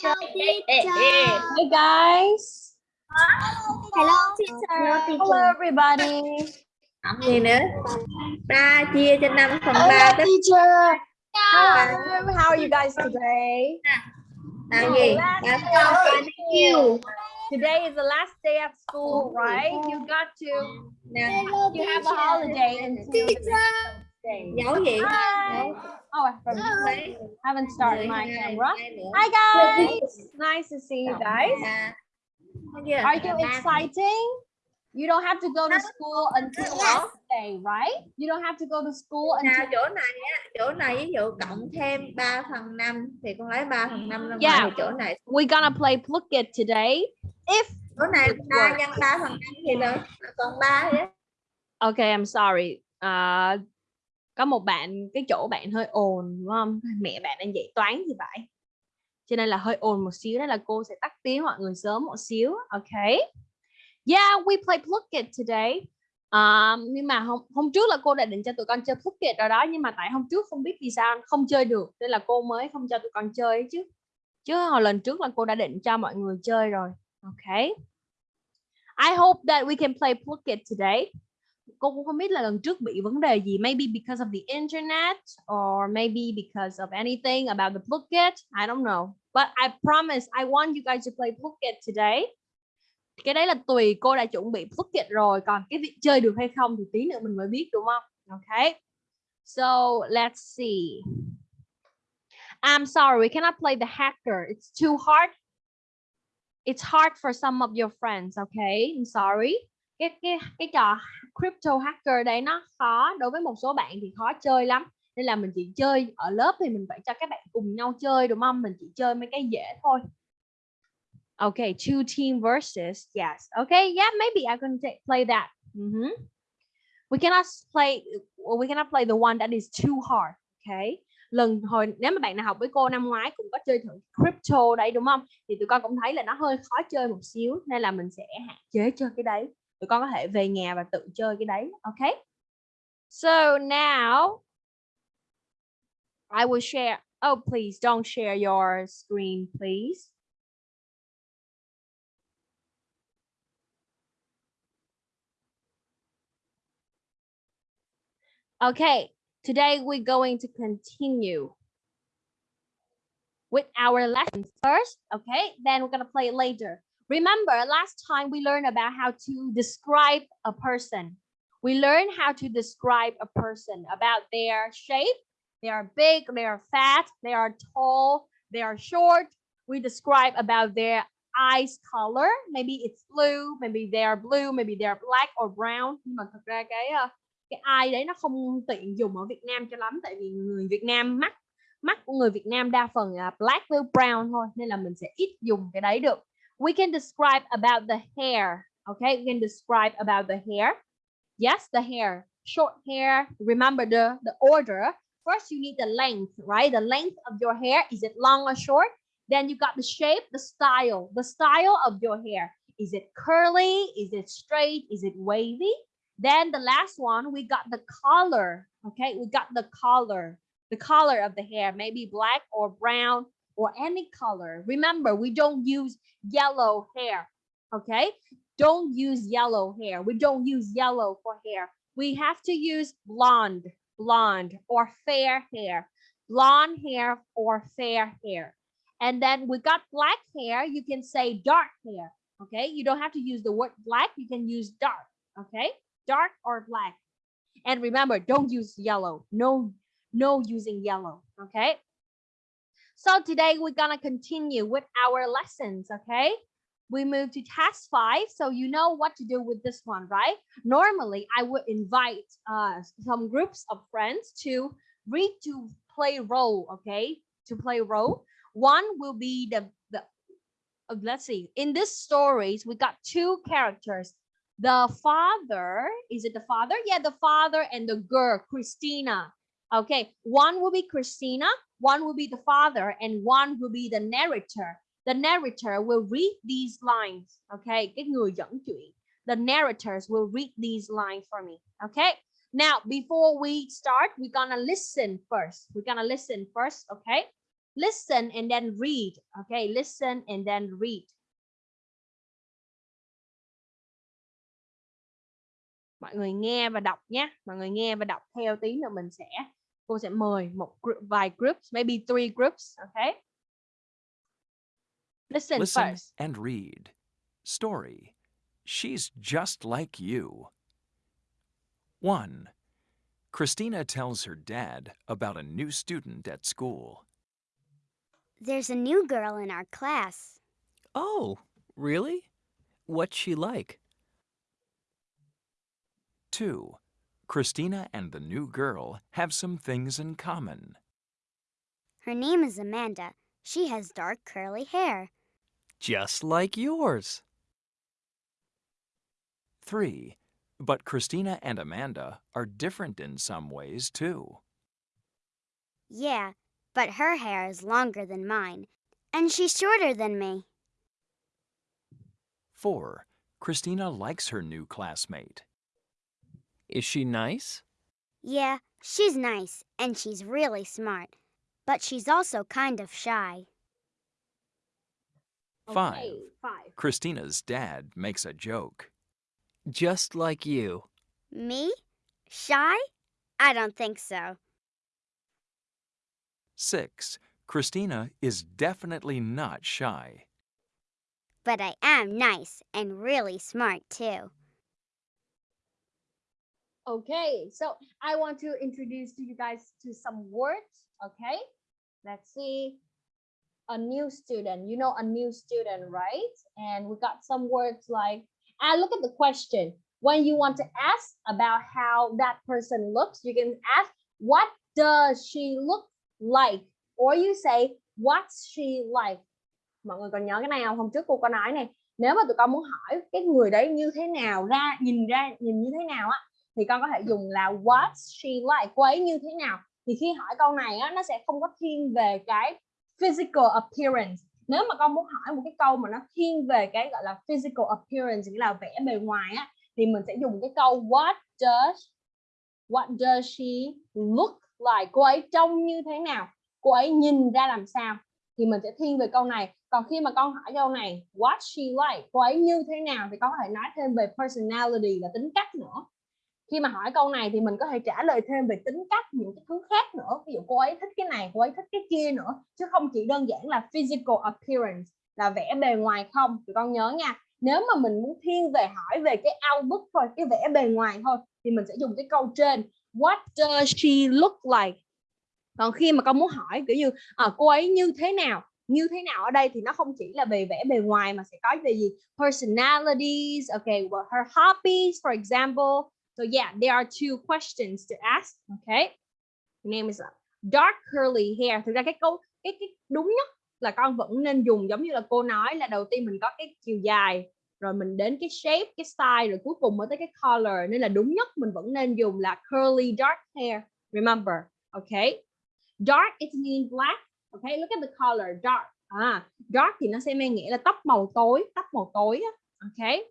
Hey guys. Hello teacher. Hello everybody. Cộng gì nữa? 3 chia cho 5 phần 3 Hello teacher. Hello. How are you guys today? là gì? Là sao phải đi yêu. Today is the last day at school, right? You got to Nè, you have a holiday day. Dấu gì? Hi. Dấu. Oh, I haven't started my camera. Hi guys. Nice to see you guys. Are you Ba- exciting? You don't have to go to school until last day, right? You don't have to go to school until chỗ này chỗ này ví dụ cộng thêm 3 phần 5 thì con lấy 3 phần 5 ra ngoài chỗ này we're gonna play Pluck It today. If chỗ này 3 nhân 3 phần 5 thì là còn 3 đấy. okay, I'm sorry. À, có một bạn cái chỗ bạn hơi ồn đúng không? Mẹ bạn đang dạy toán thì phải. Cho nên là hơi ồn một xíu đó là cô sẽ tắt tiếng mọi người sớm một xíu. Okay. Yeah, we play Pluck It today. Um, nhưng mà hôm hôm trước là cô đã định cho tụi con chơi Pluck It rồi đó nhưng mà tại hôm trước không biết vì sao không chơi được nên là cô mới không cho tụi con chơi chứ. Chứ hồi lần trước là cô đã định cho mọi người chơi rồi. Okay. I hope that we can play Pluck It today. Cô cũng không biết là lần trước bị vấn đề gì. Maybe because of the internet or maybe because of anything about the Phuket I don't know. But I promise I want you guys to play Phuket today. Cái đấy là tùy cô đã chuẩn bị Phuket rồi. Còn cái việc chơi được hay không thì tí nữa mình mới biết đúng không? Okay. So let's see. I'm sorry, we cannot play the hacker. It's too hard it's hard for some of your friends okay I'm sorry cái cái cái trò crypto hacker đấy nó khó đối với một số bạn thì khó chơi lắm. Nên là mình chỉ chơi ở lớp thì mình phải cho các bạn cùng nhau chơi đúng không? Mình chỉ chơi mấy cái dễ thôi. Okay two team versus yes. Okay yeah maybe I can take, play that. Mhm. we cannot play we cannot play the one that is too hard okay? Lần hồi nếu mà bạn nào học với cô năm ngoái cũng có chơi thử crypto đấy đúng không? Thì tụi con cũng thấy là nó hơi khó chơi một xíu nên là mình sẽ hạn chế chơi cái đấy tụi con có thể về nhà và tự chơi cái đấy ok so now I will share oh please don't share your screen please okay today we're going to continue with our lessons first, okay? Then we're gonna play later. Remember, last time we learned about how to describe a person. We learned how to describe a person about their shape. They are big, they are fat, they are tall, they are short. We describe about their eyes color. Maybe it's blue, maybe they are blue, maybe they are black or brown. Nhưng mà thật ra cái ờ, cái eye đấy nó không tiện dùng ở Việt Nam cho lắm tại vì người Việt Nam mắt mắt của người Việt Nam đa phần là black với brown thôi nên là mình sẽ ít dùng cái đấy được. We can describe about the hair. Okay, we can describe about the hair. Yes, the hair. Short hair. Remember the the order. First, you need the length, right? The length of your hair. Is it long or short? Then you got the shape, the style. The style of your hair. Is it curly? Is it straight? Is it wavy? Then the last one, we got the color. Okay, we got the color the color of the hair, maybe black or brown or any color. Remember, we don't use yellow hair, okay? Don't use yellow hair. We don't use yellow for hair. We have to use blonde, blonde or fair hair, blonde hair or fair hair. And then we got black hair. You can say dark hair, okay? You don't have to use the word black. You can use dark, okay? Dark or black. And remember, don't use yellow. No no using yellow okay so today we're gonna continue with our lessons okay? We move to task five so you know what to do with this one right? Normally i would invite uh, some groups of friends to read to play role okay? To play role. One will be the the uh, let's see. In this stories we got two characters. The father is it the father? Yeah the father and the girl christina Okay, one will be Christina, one will be the father, and one will be the narrator. The narrator will read these lines. Okay, cái người dẫn chuyện. The narrators will read these lines for me. Okay, now before we start, we're gonna listen first. We're gonna listen first. Okay, listen and then read. Okay, listen and then read. Mọi người nghe và đọc nhé. Mọi người nghe và đọc theo tí nữa mình sẽ cô sẽ mời một group, vài groups, maybe three groups, okay? Listen, Listen first. and read. Story. She's just like you. 1. Christina tells her dad about a new student at school. There's a new girl in our class. Oh, really? What's she like? 2. Christina and the new girl have some things in common. Her name is Amanda. She has dark curly hair. Just like yours. 3. But Christina and Amanda are different in some ways too. Yeah, but her hair is longer than mine, and she's shorter than me. 4. Christina likes her new classmate. Is she nice? Yeah, she's nice, and she's really smart, but she's also kind of shy. Five. Okay, five. Christina's dad makes a joke. Just like you. Me? Shy? I don't think so. 6. Christina is definitely not shy. But I am nice and really smart too. Okay, so I want to introduce to you guys to some words. Okay, let's see. A new student, you know, a new student, right? And we got some words like, and look at the question. When you want to ask about how that person looks, you can ask, what does she look like? Or you say, what's she like? Mọi người còn nhớ cái này không? Hôm trước cô có nói này, nếu mà tụi con muốn hỏi cái người đấy như thế nào ra, nhìn ra, nhìn như thế nào á, thì con có thể dùng là what she like cô ấy như thế nào. Thì khi hỏi câu này á, nó sẽ không có thiên về cái physical appearance. Nếu mà con muốn hỏi một cái câu mà nó thiên về cái gọi là physical appearance, nghĩa là vẻ bề ngoài á, thì mình sẽ dùng cái câu what does what does she look like? Cô ấy trông như thế nào? Cô ấy nhìn ra làm sao? Thì mình sẽ thiên về câu này. Còn khi mà con hỏi câu này, what she like? Cô ấy như thế nào? Thì con có thể nói thêm về personality là tính cách nữa khi mà hỏi câu này thì mình có thể trả lời thêm về tính cách những cái thứ khác nữa. Ví dụ cô ấy thích cái này cô ấy thích cái kia nữa. Chứ không chỉ đơn giản là physical appearance là vẻ bề ngoài không. Tụi con nhớ nha nếu mà mình muốn thiên về hỏi về cái outlook thôi cái vẻ bề ngoài thôi thì mình sẽ dùng cái câu trên what does she look like? Còn khi mà con muốn hỏi kiểu như à, cô ấy như thế nào? Như thế nào ở đây? Thì nó không chỉ là về vẻ bề ngoài mà sẽ có về gì? Personalities okay well, her hobbies for example. So yeah, there are two questions to ask. Okay. Your name is uh, dark curly hair. Thực ra cái câu cái cái đúng nhất là con vẫn nên dùng giống như là cô nói là đầu tiên mình có cái chiều dài rồi mình đến cái shape, cái style rồi cuối cùng mới tới cái color nên là đúng nhất mình vẫn nên dùng là curly dark hair. Remember, okay? Dark it means black. Okay, look at the color dark. À, dark thì nó sẽ mang nghĩa là tóc màu tối, tóc màu tối á. Okay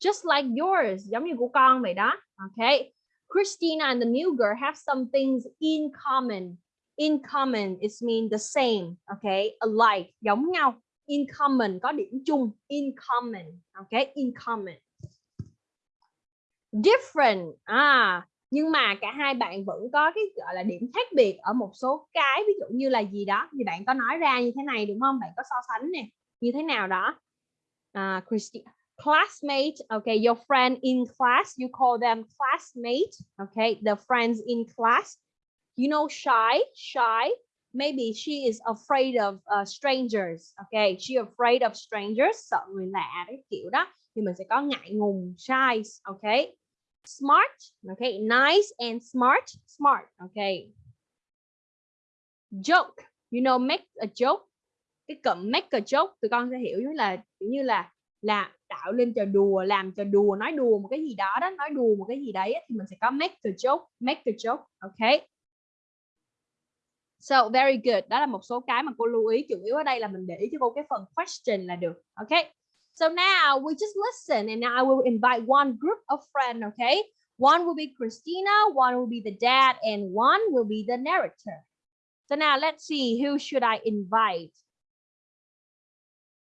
just like yours giống như của con vậy đó. Okay Christina and the new girl have some things in common. In common it mean the same. Okay alike giống nhau. In common có điểm chung. In common. Okay in common. Different. À nhưng mà cả hai bạn vẫn có cái gọi là điểm khác biệt ở một số cái ví dụ như là gì đó thì bạn có nói ra như thế này đúng không? Bạn có so sánh nè như thế nào đó. À, Christina classmate okay your friend in class you call them classmate okay the friends in class. You know shy shy maybe she is afraid of uh, strangers okay she afraid of strangers sợ người lạ đấy kiểu đó. Thì mình sẽ có ngại ngùng shy okay. Smart okay nice and smart smart okay. Joke you know make a joke. Cái cụm make a joke tụi con sẽ hiểu như là kiểu như là là tạo lên trò đùa, làm trò đùa, nói đùa một cái gì đó đó, nói đùa một cái gì đấy thì mình sẽ có make the joke, make the joke okay so, very good. Đó là một số cái mà cô lưu ý, chủ yếu ở đây là mình để ý cho cô cái phần question là được okay so, now we just listen and now I will invite one group of friends okay one will be Christina, one will be the dad, and one will be the narrator. So, now let's see who should I invite?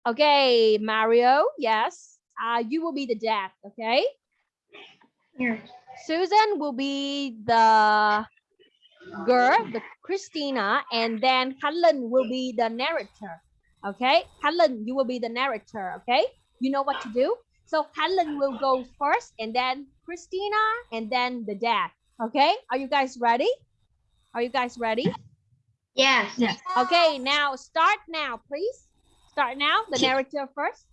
Okay, Mario, yes. Uh, you will be the dad, okay? Yes. Susan will be the girl, the Christina, and then Helen will be the narrator. Okay, Helen, you will be the narrator. Okay, you know what to do. So Helen will go first, and then Christina, and then the dad. Okay, are you guys ready? Are you guys ready? Yes. Okay, now start now, please. Start now. The narrator first.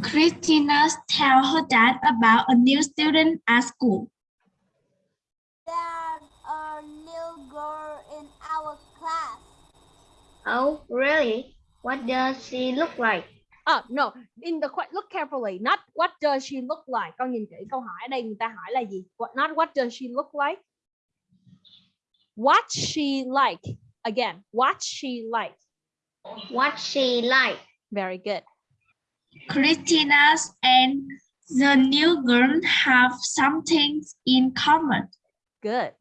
Christina tell her dad about a new student at school. There's a new girl in our class. Oh, really? What does she look like? Oh no, in the look carefully. Not what does she look like? Con nhìn kỹ câu hỏi ở đây người ta hỏi là gì? What not what does she look like? What she like? Again, what she like? What she like? Very good. Christina and the new girl have something in common. Good.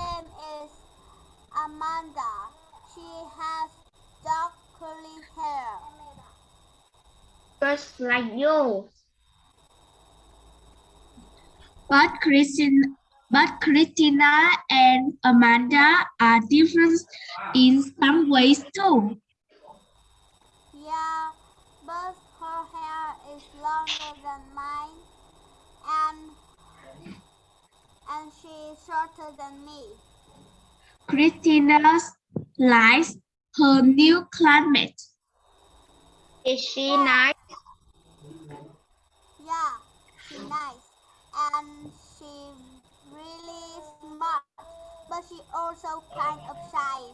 Her name is Amanda. She has dark curly hair. Just like you. But Christina, but Christina and Amanda are different in some ways too. Yeah, but her hair is longer than mine and and she is shorter than me. Christina likes her new climate. Is she nice? Yeah, she's nice and she's really smart, but she also kind of shy.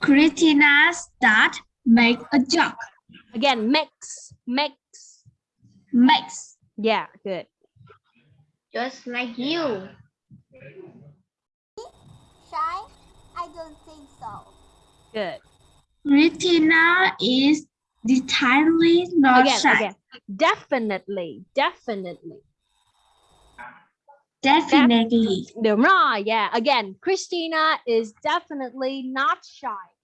Christina start make a joke. Again, mix, mix. Mix. Yeah, good. Just like you. Shy? I don't think so. Good. Christina is decidedly not Again, shy. again. Definitely, definitely. Definitely. Đúng rồi. Yeah. Again, Christina is definitely not shy.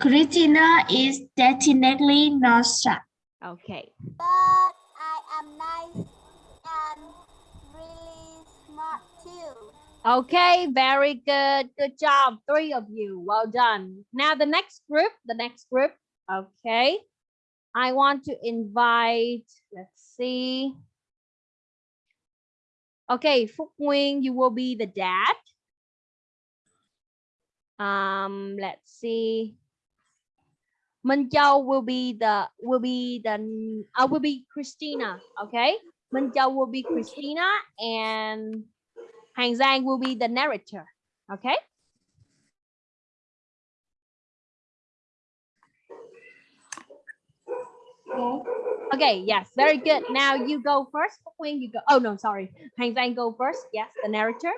Christina is definitely not shy. Okay. But I am nice and really smart too. Okay, very good. Good job, three of you. Well done. Now the next group, the next group. Okay. I want to invite, let's see. Okay, Phúc Nguyên, you will be the dad. Um, let's see. Minh will be the will be the I will be Christina. Okay, Minh will be Christina and Hàng Giang will be the narrator. Okay. Okay, yes, very good. Now you go first. When you go. Oh no, sorry. Hàng Giang go first. Yes, the narrator.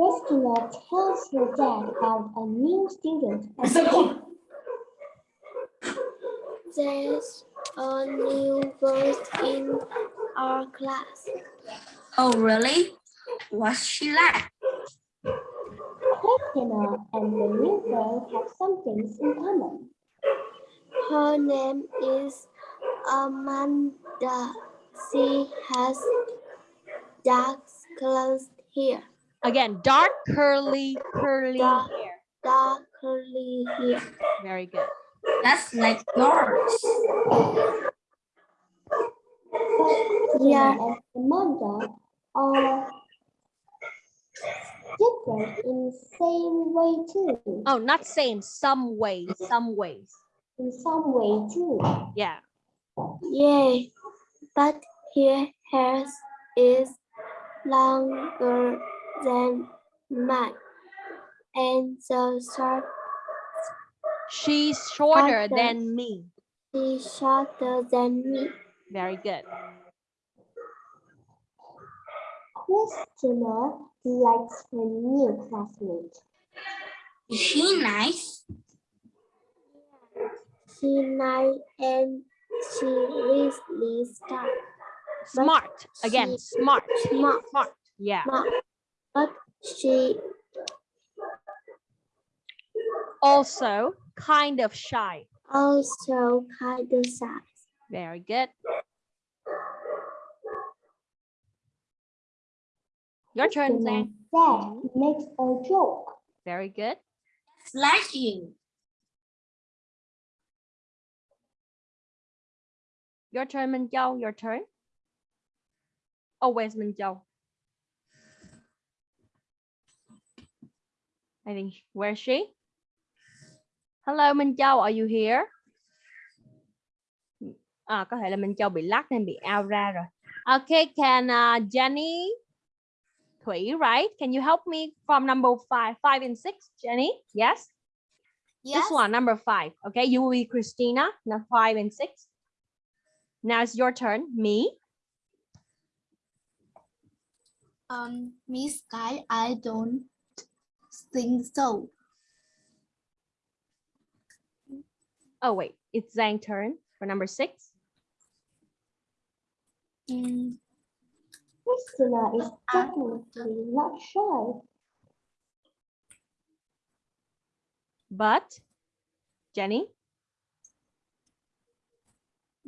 Christina tells her dad about a new student. There's a new girl in our class. Oh, really? What's she like? Christina and the new girl have some things in common. Her name is Amanda. She has dark colored hair. Again, dark curly curly Dark. hair. Dark curly hair. Very good. That's like yours. Yeah. Christina and Amanda are different in same way too. Oh, not same. Some ways. Some ways. In some way too. Yeah. Yeah, but her hair is longer than mine. And the short She's shorter Shorter. than me. She's shorter than me. Very good. Christina likes her new classmate. Is she nice? She nice and she really smart. Smart. Again, smart. Smart. Smart. Yeah. smart. But she Also kind of shy. also kind of shy. Very good. Your turn, When my dad makes a joke. Very good. Slashing. Your turn, Minh Châu. Your turn. Oh, Always Minh I think, where's she? Hello, Minh Châu, are you here? À, có thể là Minh Châu bị lắc nên bị out ra rồi. Okay, can uh, Jenny Thủy, right? Can you help me from number five, five and six, Jenny? Yes? Yes. This one, number five. Okay, you will be Christina, now five and six. Now it's your turn. Me. Um, Miss Sky, I don't think so. Oh wait, it's Zhang turn for number six. Mm, Christina is definitely not shy. But Jenny.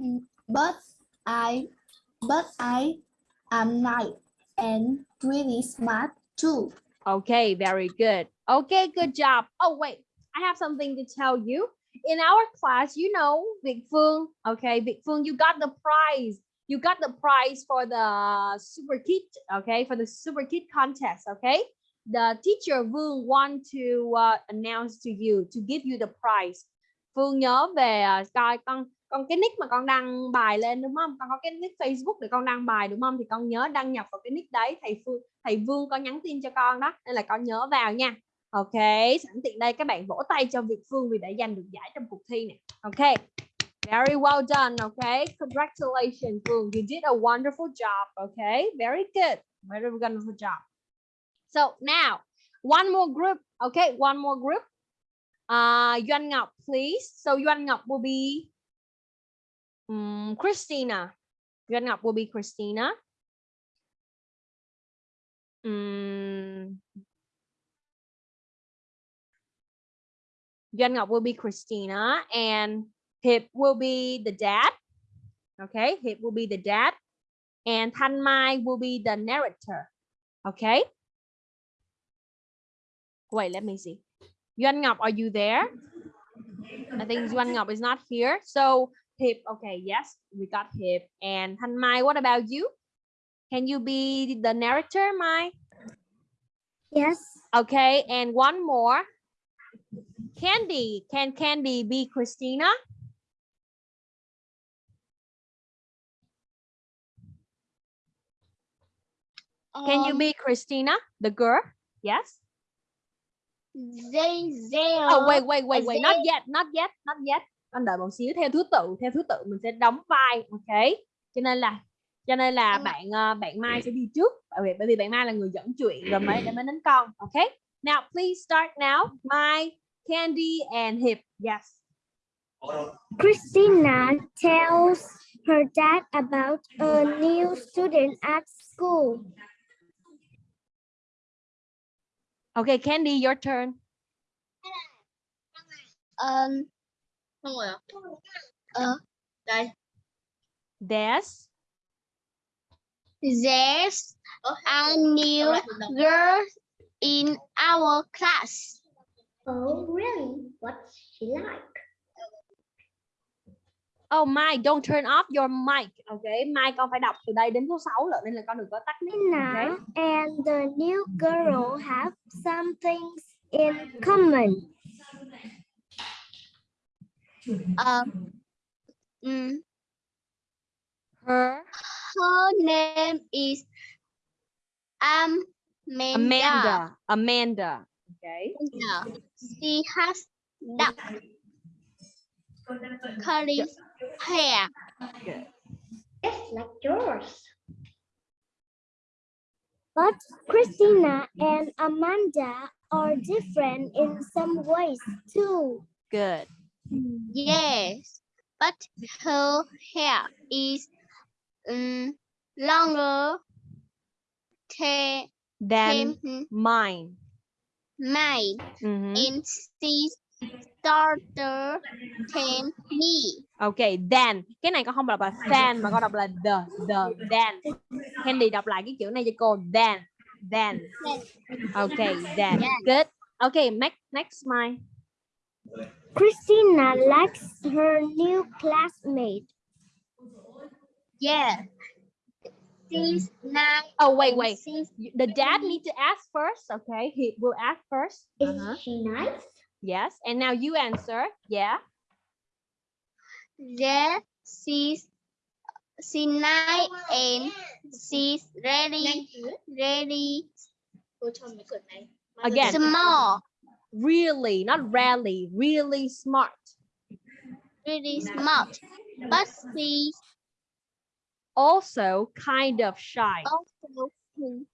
mm, but I, but I am nice and really smart too. Okay, very good. Okay, good job. Oh wait, I have something to tell you. In our class, you know, Vic Phương. Okay, Vic Phương, you got the prize. You got the prize for the super kid. Okay, for the super kid contest. Okay, the teacher Vương want to uh, announce to you to give you the prize. Phương nhớ về uh, coi con con cái nick mà con đăng bài lên đúng không? Con có cái nick Facebook để con đăng bài đúng không? Thì con nhớ đăng nhập vào cái nick đấy. Thầy Phương, thầy Vương có nhắn tin cho con đó, nên là con nhớ vào nha. Ok, sẵn tiện đây các bạn vỗ tay cho Việt Phương vì đã giành được giải trong cuộc thi này. Ok, very well done. Ok, congratulations Phương, you did a wonderful job. Ok, very good, very wonderful job. So now, one more group. OK, one more group. Uh, Yuan Ngọc, please. So Yuan Ngọc will be um, Christina. Yuan Ngọc will be Christina. Um, Yuan Ngọc will be Christina and Hiệp will be the dad. Okay, Hiệp will be the dad and Thanh Mai will be the narrator. Okay. Wait, let me see. Yuan Ngọc, are you there? I think Yuan Ngọc is not here. So Hiệp, okay, yes, we got Hiệp. And Thanh Mai, what about you? Can you be the narrator, Mai? Yes. Okay, and one more. Candy, can Candy be Christina? Can you Um, be Christina, the girl? Yes. They, they Oh, wait, wait, wait, wait. Not yet, not yet, not yet. Con đợi một xíu theo thứ tự, theo thứ tự mình sẽ đóng vai, ok? Cho nên là cho nên là ạ. bạn ờ, bạn Mai sẽ đi trước bởi vì bởi vì bạn Mai là người dẫn chuyện rồi mới để mới đến con, ok? Now please start now. Mai, Candy and hip. Yes. Christina tells her dad about a new student at school. Okay, Candy, your turn. um không rồi ạ. Ờ, đây. There's There's a new girl in our class. Oh, really? What's she like? Oh Mai, don't turn off your mic. Okay, Mai con phải đọc từ đây đến số 6 lận nên là con đừng có tắt mic. Okay. And the new girl have some things in common. Um, mm, Her her name is Amanda. Amanda. Amanda. Okay. Amanda. She has dark curly hair. Good. It's like yours. But Christina and Amanda are different in some ways too. Good. Yes, but her hair is um, longer, than him mine. mine Mhm. and she started than me. Ok, then cái này con không đọc là than mà con đọc là the the then. Candy đọc lại cái chữ này cho cô then then. Ok, then. Good. Ok, next next mine. Christina likes her new classmate. Yeah. She's nice. Oh wait wait. She's The dad need to ask first. Okay, he will ask first. Is Uh-huh. she nice? Yes, and now you answer. Yeah. yeah. She's she nice and she's really really Again. small. Really, not rarely. Really smart. Really smart. But she's Also kind of shy. also kind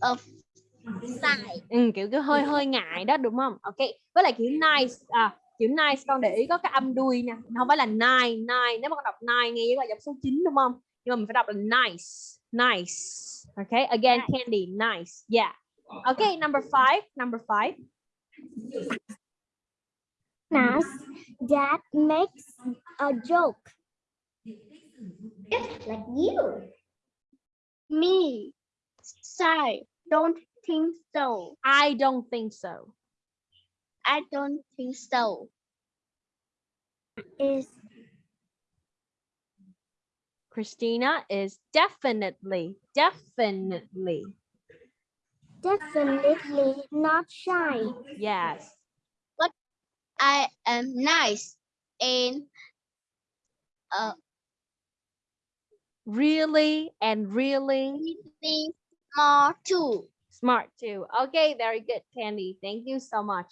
of shy. Ừ, kiểu cái hơi hơi ngại đó đúng không? Ok. Với lại kiểu nice à chữ nice con để ý có cái âm đuôi nè, không phải là nine nine. Nếu mà con đọc nine nghe giống là dòng số 9 đúng không? Nhưng mà mình phải đọc là nice, nice. Okay, again Candy, nice. Yeah. Okay, number five, number five. Nas dad makes a joke. Like you. Me shy. Don't think so. I don't think so. I don't think so. Is Christina is definitely, definitely. definitely not shy. Yes. But I am nice and uh Really and really small too. smart too. Okay, very good, Candy. Thank you so much.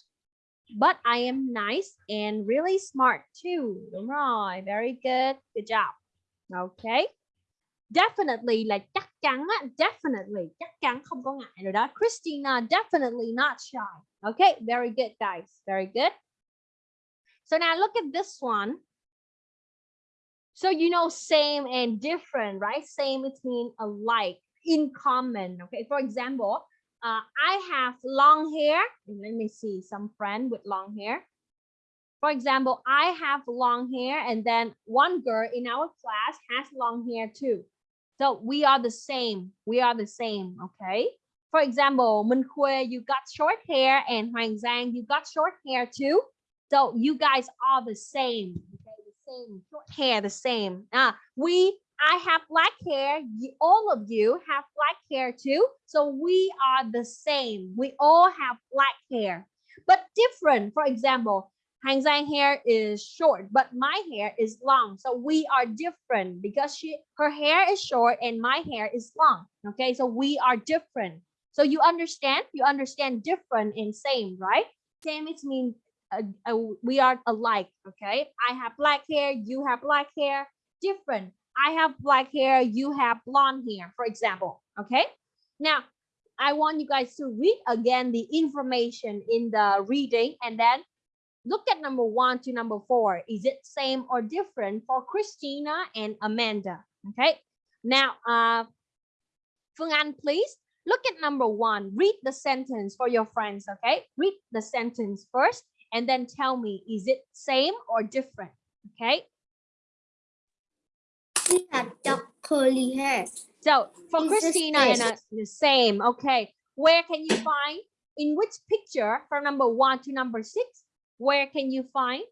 But I am nice and really smart too. Đúng rồi, very good. Good job. Okay. Definitely là chắc chắn á, definitely chắc chắn không có ngại rồi đó. Christina definitely not shy. Okay, very good guys. Very good. So now look at this one. So you know same and different, right? Same it means alike, in common. Okay, for example, uh, I have long hair. Let me see some friend with long hair. For example, I have long hair, and then one girl in our class has long hair too. So we are the same. We are the same. Okay. For example, Minh you got short hair, and Hoàng Giang, you got short hair too. So you guys are the same. Same short hair, the same. Ah, we I have black hair. All of you have black hair too. So we are the same. We all have black hair, but different. For example, Hang Zhang hair is short, but my hair is long. So we are different because she her hair is short and my hair is long. Okay, so we are different. So you understand? You understand different and same, right? Same it means we are alike. Okay, I have black hair. You have black hair. Different. I have black hair, you have blonde hair, for example. Okay. Now, I want you guys to read again the information in the reading and then look at number one to number four. Is it same or different for Christina and Amanda? Okay. Now, uh, Phương Anh, please look at number one. Read the sentence for your friends. Okay. Read the sentence first and then tell me, is it same or different? Okay. She had dark curly hair. So for Is this Christina and the same. Okay. Where can you find in which picture from number one to number six? Where can you find?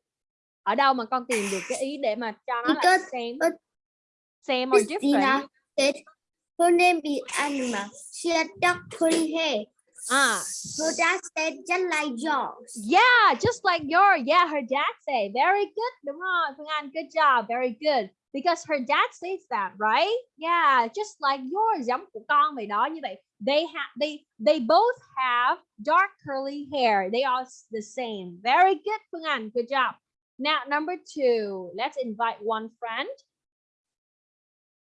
Ở đâu mà con tìm được cái ý để mà cho nó là same, uh, same or Christina different? said her name is Anima. She had dark curly hair. Ah, Her dad said just like yours. yeah, just like your, yeah, her dad say, very good, đúng rồi, Phương Anh, good job, very good. Because her dad says that, right? Yeah, just like yours, giống của con vậy đó, như vậy. They have, they, they both have dark curly hair. They are the same. Very good, Phương Anh, good job. Now, number two, let's invite one friend.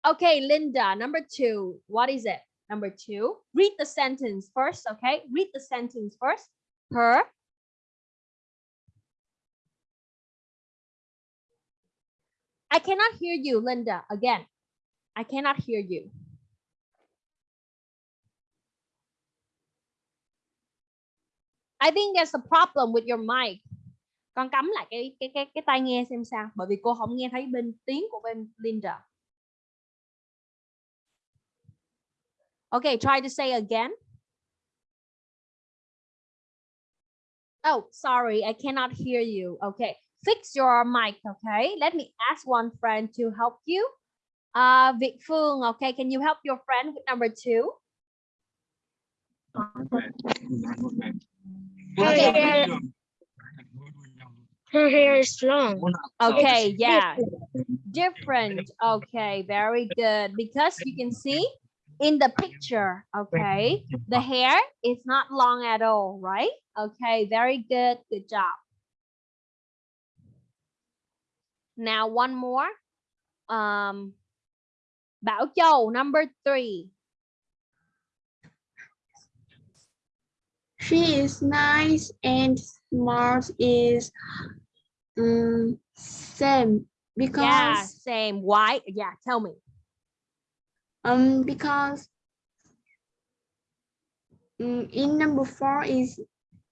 Okay, Linda, number two, what is it? Number two, read the sentence first, okay? Read the sentence first. Her. I cannot hear you, Linda, again. I cannot hear you. I think there's a problem with your mic. Con cắm lại cái cái cái cái tai nghe xem sao, bởi vì cô không nghe thấy bên tiếng của bên Linda. Okay, try to say again. Oh, sorry, I cannot hear you. Okay, fix your mic. Okay, let me ask one friend to help you. Uh, Việt Phương, okay, can you help your friend with number two? Her, her hair is long. Okay, yeah, different. Okay, very good. Because you can see in the picture, okay, the hair is not long at all, right? Okay, very good. Good job. Now one more. Um, Bảo Châu, number three. She is nice and smart is um, same because Yeah, same. Why? Yeah, tell me. Um because um, in number four is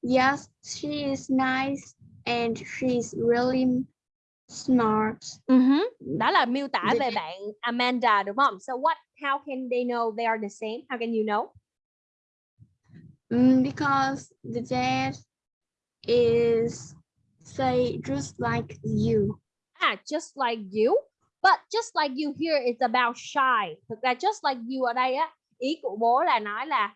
yes she is nice and she's really smart Mhm. Đó là miêu tả về bạn Amanda đúng không? So what? How can they know they are the same? How can you know? um, because the dad is say just like you Ah, just like you. But just like you here is about shy. Thực ra just like you ở đây á, ý của bố là nói là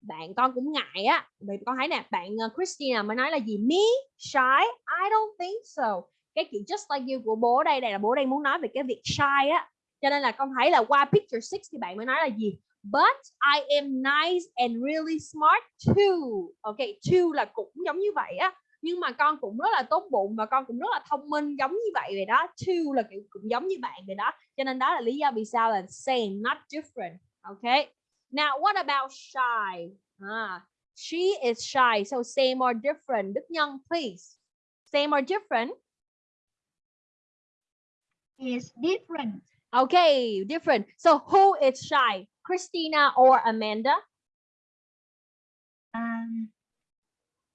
bạn con cũng ngại á. Vì con thấy nè, bạn ờ, Christina mới nói là gì? Me? Shy? I don't think so. Cái chữ just like you của bố đây, đây là bố đang muốn nói về cái việc shy á. Cho nên là con thấy là qua picture 6 thì bạn mới nói là gì? But I am nice and really smart too. Ok, too là cũng giống như vậy á. Nhưng mà con cũng rất là tốt bụng và con cũng rất là thông minh giống như vậy vậy đó. Too là kiểu cũng giống như bạn vậy đó. Cho nên đó là lý do vì sao là same, not different. Ok. Now what about shy? Ah, she is shy. So same or different. Đức Nhân, please. Same or different? Is different. Okay, different. So who is shy? Christina or Amanda? Um,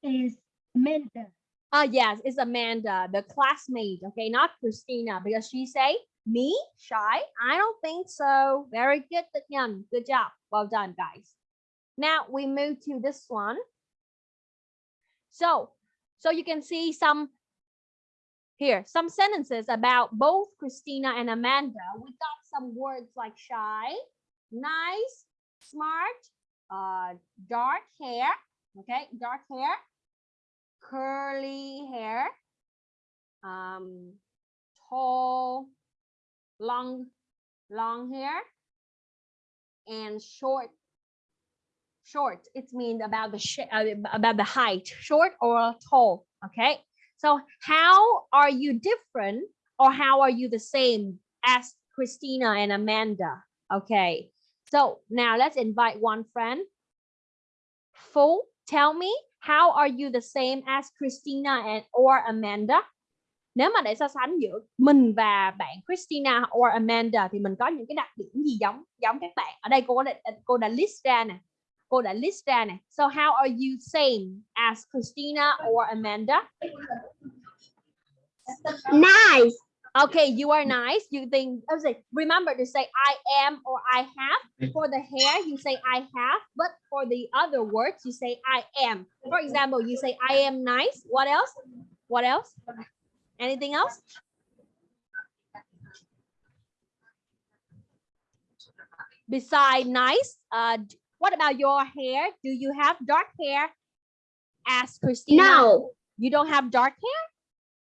is mentor. Ah, yes, it's Amanda, the classmate. Okay, not Christina, because she say me shy. I don't think so. Very good, Nhân. Good job. Well done, guys. Now we move to this one. So, so you can see some here, some sentences about both Christina and Amanda. We got some words like shy, nice, smart, uh, dark hair. Okay, dark hair, curly hair, um, tall, long, long hair, and short. Short. It means about the uh, about the height, short or tall. Okay. So how are you different, or how are you the same as Christina and Amanda? Okay. So now let's invite one friend. Full, tell me how are you the same as Christina and or Amanda? Nếu mà để so sánh giữa mình và bạn Christina or Amanda thì mình có những cái đặc điểm gì giống giống các bạn? Ở đây cô đã cô đã list ra nè. Cô đã list ra nè. So how are you same as Christina or Amanda? Nice. Okay, you are nice. You think I was like, remember to say I am or I have. For the hair, you say I have, but for the other words, you say I am. For example, you say I am nice. What else? What else? Anything else? Beside nice, uh, what about your hair? Do you have dark hair? Ask Christina. No. You don't have dark hair?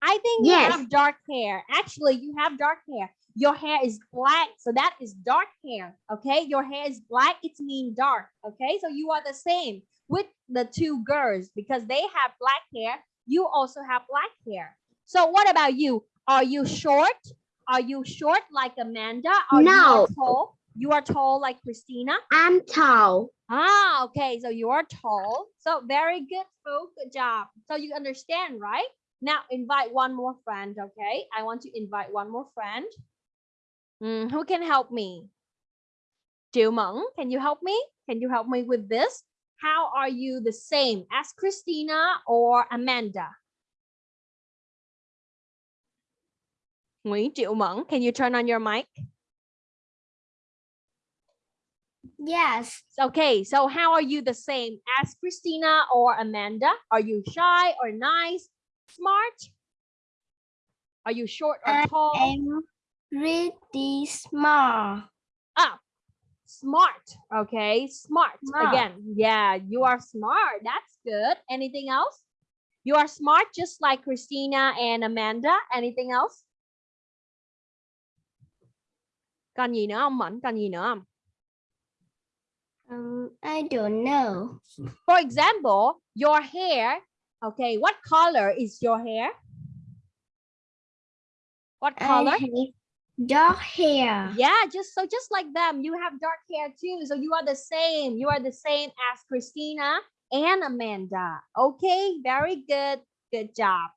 I think Yes. you have dark hair. Actually, you have dark hair. Your hair is black, so that is dark hair. Okay, your hair is black, it's mean dark. Okay, so you are the same with the two girls because they have black hair. You also have black hair. So what about you? Are you short? Are you short like Amanda? Are No. tall? You are tall like Christina? I'm tall. Ah, okay. So you are tall. So very good, Fu. Good job. So you understand, right? Now invite one more friend, okay? I want to invite one more friend. Mm, who can help me? Triệu Mẫn, can you help me? Can you help me with this? how are you the same as Christina or Amanda? Nguyễn Triệu Mẫn, can you turn on your mic? Yes. Okay, so how are you the same as Christina or Amanda? Are you shy or nice, smart? Are you short or I tall? am pretty smart. Ah, smart. Okay, smart. Smart. Again, yeah, you are smart. That's good. Anything else? You are smart just like Christina and Amanda. Anything else? Còn gì nữa không Mẫn? Còn gì nữa không? Um, I don't know. For example, your hair. Okay, what color is your hair? What color? Dark hair. Yeah, just so just like them, you have dark hair too. So you are the same. You are the same as Christina and Amanda. Okay, very good. Good job.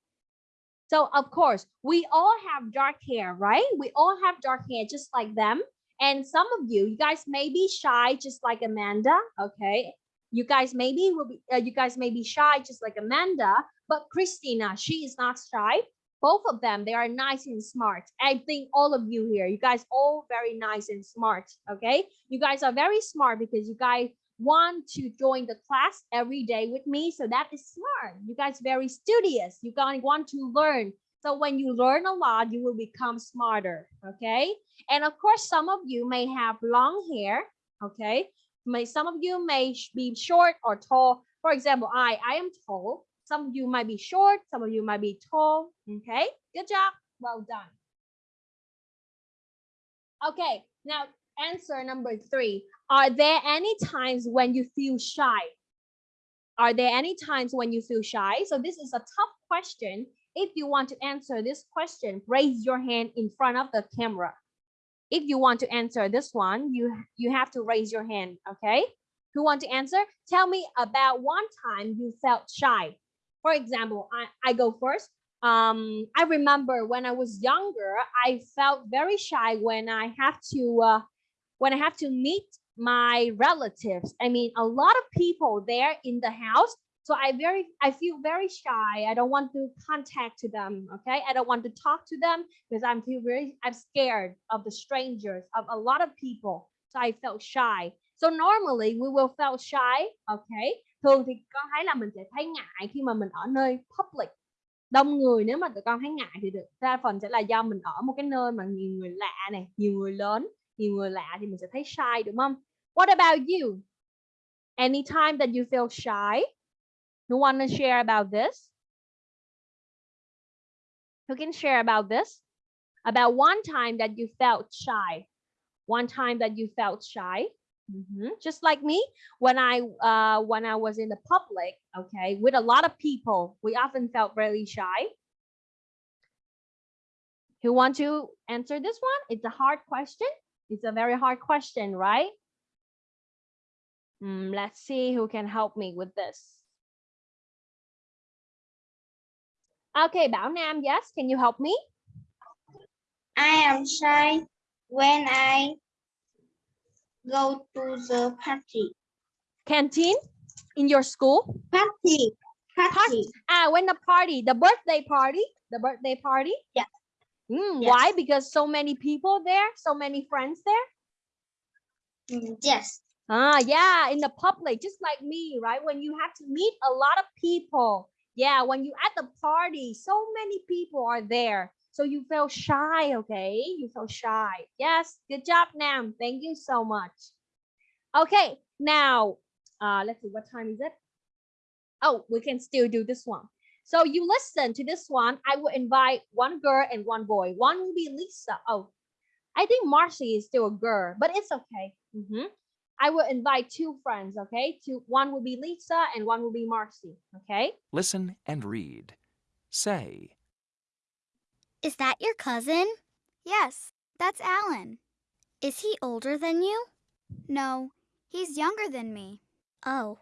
So of course, we all have dark hair, right? We all have dark hair just like them. And some of you, you guys may be shy just like Amanda. Okay. You guys maybe will be uh, you guys may be shy just like Amanda, but Christina, she is not shy. Both of them they are nice and smart. I think all of you here you guys all very nice and smart okay? You guys are very smart because you guys want to join the class every day with me so that is smart. You guys very studious. You guys want to learn. So when you learn a lot you will become smarter okay? And of course some of you may have long hair okay may some of you may be short or tall for example i i am tall some of you might be short, some of you might be tall. Okay, good job. Well done. Okay, now answer number three. Are there any times when you feel shy? Are there any times when you feel shy? So this is a tough question. If you want to answer this question, raise your hand in front of the camera. If you want to answer this one, you you have to raise your hand, okay? Who want to answer? Tell me about one time you felt shy for example i, I go first um i remember when i was younger i felt very shy when i have to uh, when i have to meet my relatives i mean a lot of people there in the house so i very, i feel very shy. I don't want to contact to them, okay? I don't want to talk to them because i'm feel very, i'm scared of the strangers, of a lot of people. So i felt shy. So normally we will feel shy, okay? Thường thì con thấy là mình sẽ thấy ngại khi mà mình ở nơi public. Đông người nếu mà tụi con thấy ngại thì được, đa phần sẽ là do mình ở một cái nơi mà nhiều người lạ này, nhiều người lớn, nhiều người lạ thì mình sẽ thấy shy, đúng không? What about you? Anytime that you feel shy? Who want to share about this who can share about this about one time that you felt shy one time that you felt shy Mhm. Just like me, when I uh, when I was in the public, okay, with a lot of people, we often felt really shy. Who want to answer this one? It's a hard question. It's a very hard question, right? Mm, let's see who can help me with this. Okay, Bảo Nam, yes, can you help me? I am shy when I go to the party. Canteen in your school? Party. Party. Ah, when the party, the birthday party, the birthday party. Yes. Mm, Yes. Why? Because so many people there, so many friends there. Mm, Yes. Ah, yeah, in the public, just like me, right? When you have to meet a lot of people. Yeah, when you at the party, so many people are there. So you feel shy, okay? You feel shy. Yes, good job, Nam. Thank you so much. Okay, now, uh, let's see, what time is it? Oh, we can still do this one. So you listen to this one. I will invite one girl and one boy. One will be Lisa. Oh, I think Marcy is still a girl, but it's okay. Mhm. I will invite two friends, okay? Two, one will be Lisa and one will be Marcy, okay? Listen and read. Say, Is that your cousin? Yes, that's Alan. Is he older than you? No, he's younger than me. Oh,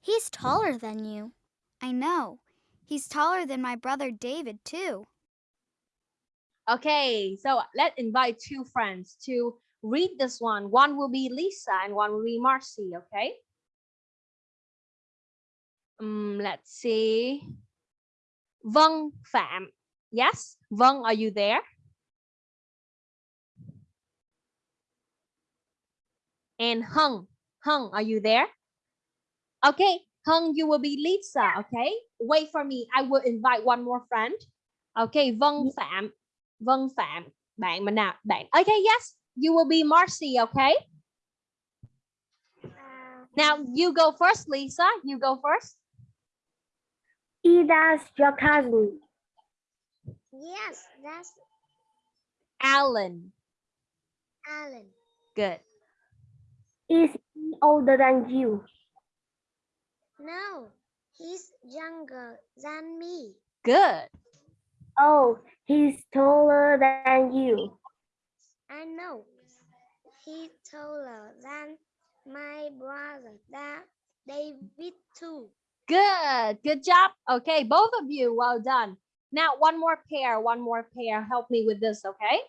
he's taller than you. I know. He's taller than my brother David, too. Okay, so let's invite two friends to read this one. One will be Lisa and one will be Marcy, okay? um, let's see. Vân Phạm. Yes. Vân, are you there? And Hung. Hung, are you there? Okay. Hung, you will be Lisa. Okay. Wait for me. I will invite one more friend. Okay. Vân Phạm. Vân Phạm. Bạn mình nào? Bạn. Okay. Yes. You will be Marcy. Okay. Now you go first, Lisa. You go first. Is that your cousin? Yes, that's Alan. Alan. Good. Is he older than you? No, he's younger than me. Good. Oh, he's taller than you. I know. He's taller than my brother, Da- David too. Good. Good job. Okay, both of you. Well done. Now one more pair. One more pair. Help me with this, okay?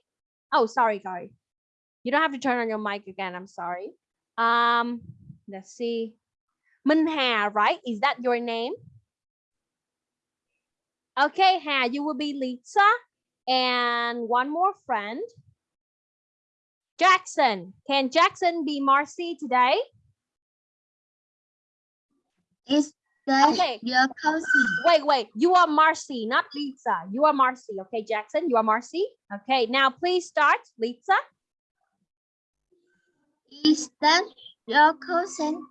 Oh, sorry, sorry. You don't have to turn on your mic again. I'm sorry. Um, let's see. Minh Hà, right? Is that your name? Okay, Hà, you will be Lisa. And one more friend. Jackson. Can Jackson be Marcy today? Is that Okay. your cousin? Wait, wait. You are Marcy, not Lisa. You are Marcy. Okay, Jackson, you are Marcy. Okay, now please start, Lisa. Is that your cousin?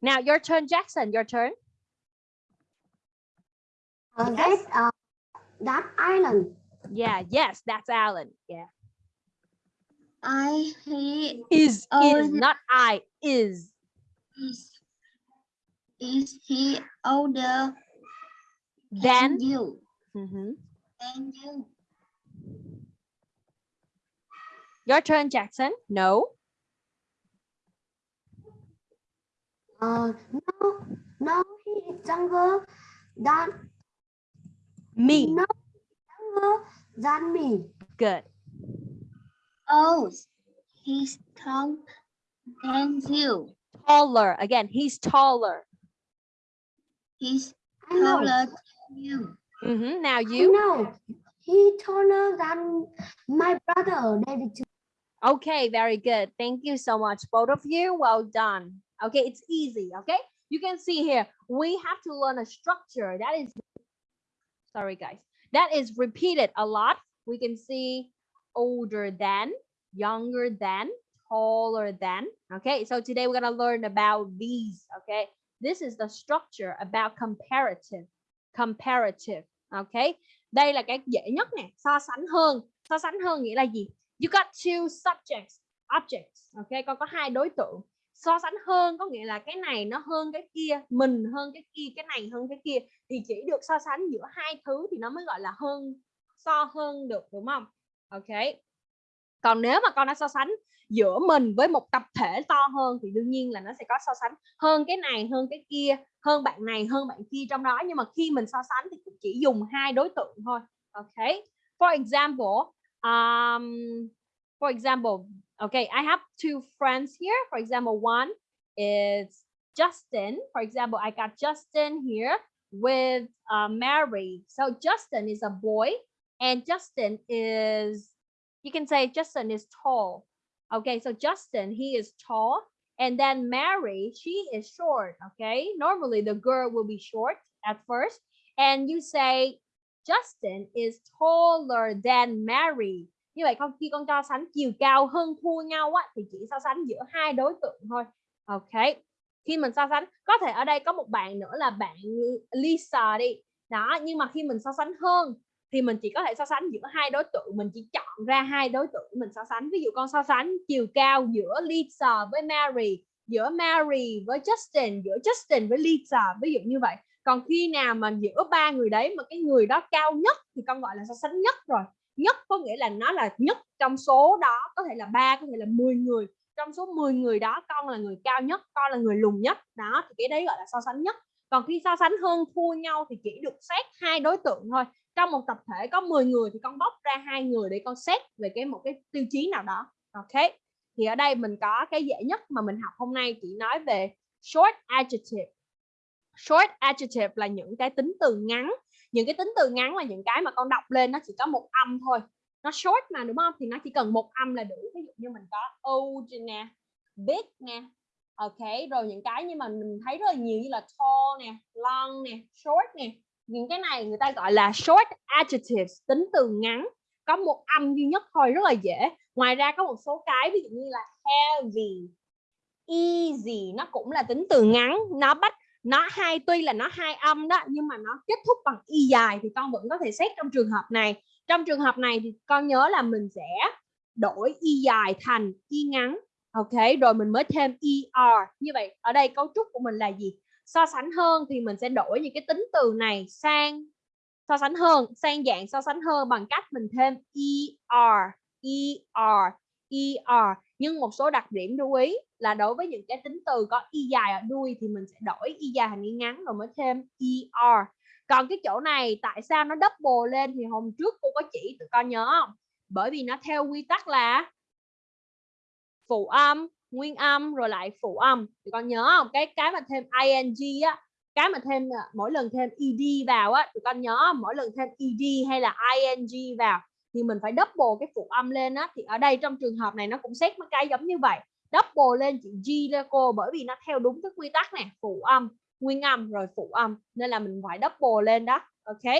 Now your turn, Jackson. Your turn. Uh, Yes. That's uh, that island. Yeah, yes, that's Alan. Yeah. I he Is is not I is. is is he older Then than you? Mm -hmm. Than you? your turn, Jackson. No. Uh, no, no, he is younger than Me. no younger than me. Good. Oh, he's tall than you. Taller. Again, he's taller. He's taller than you. Mhm. Now you. know. He taller than my brother David. Okay, very good. Thank you so much, both of you. Well done. Okay, it's easy. Okay, you can see here we have to learn a structure that is. Sorry, guys. That is repeated a lot. We can see older than, younger than, taller than. Okay, so today we're going to learn about these. Okay, this is the structure about comparative. Comparative. Okay, đây là cái dễ nhất nè. So sánh hơn. So sánh hơn nghĩa là gì? You got two subjects, objects. Okay, con có hai đối tượng. So sánh hơn có nghĩa là cái này nó hơn cái kia, mình hơn cái kia, cái này hơn cái kia thì chỉ được so sánh giữa hai thứ thì nó mới gọi là hơn so hơn được đúng không? Ok. Còn nếu mà con đã so sánh giữa mình với một tập thể to hơn thì đương nhiên là nó sẽ có so sánh hơn cái này hơn cái kia, hơn bạn này hơn bạn kia trong đó nhưng mà khi mình so sánh thì cũng chỉ dùng hai đối tượng thôi. Ok. For example, um for example okay i have two friends here. For example one is justin. For example i got justin here with uh, mary so justin is a boy and justin is you can say justin is tall. Okay so justin he is tall and then mary she is short okay? Normally the girl will be short at first. And you say Justin is taller than Mary. Như vậy con khi con so sánh chiều cao hơn thua nhau á thì chỉ so sánh giữa hai đối tượng thôi. Ok. Khi mình so sánh có thể ở đây có một bạn nữa là bạn Lisa đi. Đó, nhưng mà khi mình so sánh hơn thì mình chỉ có thể so sánh giữa hai đối tượng, mình chỉ chọn ra hai đối tượng mình so sánh. Ví dụ con so sánh chiều cao giữa Lisa với Mary, giữa Mary với Justin, giữa Justin với Lisa, ví dụ như vậy còn khi nào mà giữa ba người đấy mà cái người đó cao nhất thì con gọi là so sánh nhất rồi nhất, có nghĩa là nó là nhất trong số đó, có thể là ba, có thể là 10 người. Trong số 10 người đó, con là người cao nhất, con là người lùn nhất. Đó, thì cái đấy gọi là so sánh nhất. Còn khi so sánh hơn thua nhau thì chỉ được xét hai đối tượng thôi. Trong một tập thể có 10 người thì con bóc ra hai người để con xét về cái một cái tiêu chí nào đó. Ok, thì ở đây mình có cái dễ nhất mà mình học hôm nay chỉ nói về short adjective. Short adjective là những cái tính từ ngắn những cái tính từ ngắn là những cái mà con đọc lên nó chỉ có một âm thôi. Nó short mà, đúng không? Thì nó chỉ cần một âm là đủ. Ví dụ như mình có old nè, big nè, ok. Rồi những cái nhưng mà mình thấy rất là nhiều như là tall nè, long nè, short nè. Những cái này người ta gọi là short adjectives, tính từ ngắn, có một âm duy nhất thôi, rất là dễ. Ngoài ra có một số cái, ví dụ như là heavy, easy, nó cũng là tính từ ngắn. Nó bắt nó hai, tuy là nó hai âm đó, nhưng mà nó kết thúc bằng y dài thì con vẫn có thể xét trong trường hợp này. Trong trường hợp này thì con nhớ là mình sẽ đổi y dài thành y ngắn, ok? Rồi mình mới thêm er như vậy, ở đây cấu trúc của mình là gì? So sánh hơn thì mình sẽ đổi những cái tính từ này sang so sánh hơn, sang dạng so sánh hơn bằng cách mình thêm er er er nhưng một số đặc điểm lưu ý là đối với những cái tính từ có y dài ở đuôi thì mình sẽ đổi y dài thành y ngắn rồi mới thêm er còn cái chỗ này tại sao nó double lên thì hôm trước cô có chỉ, tụi con nhớ không? Bởi vì nó theo quy tắc là phụ âm, nguyên âm rồi lại phụ âm. Tụi con nhớ không? Cái cái mà thêm ing á, cái mà thêm à, mỗi lần thêm ed vào á, tụi con nhớ không? mỗi lần thêm ed hay là ing vào thì mình phải double cái phụ âm lên á, thì ở đây trong trường hợp này nó cũng xét mấy cái giống như vậy. Double lên chữ G ra cô, bởi vì nó theo đúng cái quy tắc này phụ âm, nguyên âm rồi phụ âm, nên là mình phải double lên đó, ok?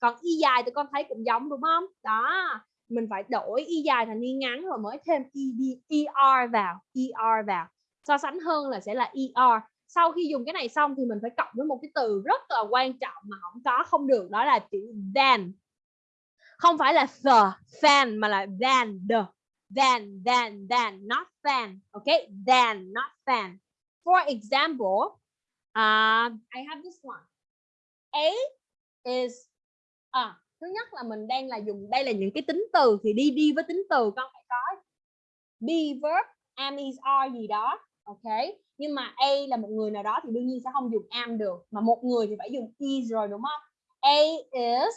Còn y dài thì con thấy cũng giống, đúng không? Đó, mình phải đổi y dài thành y ngắn rồi mới thêm ed er vào er vào. So sánh hơn là sẽ là er sau khi dùng cái này xong thì mình phải cộng với một cái từ rất là quan trọng mà không có, không được, đó là chữ than không phải là the fan mà là than the. Than than than not fan okay than not fan for example uh, I have this one. A is à, thứ nhất là mình đang là dùng đây là những cái tính từ thì đi đi với tính từ con phải có be verb am is are gì đó ok? Nhưng mà A là một người nào đó thì đương nhiên sẽ không dùng am được mà một người thì phải dùng is rồi đúng không? A is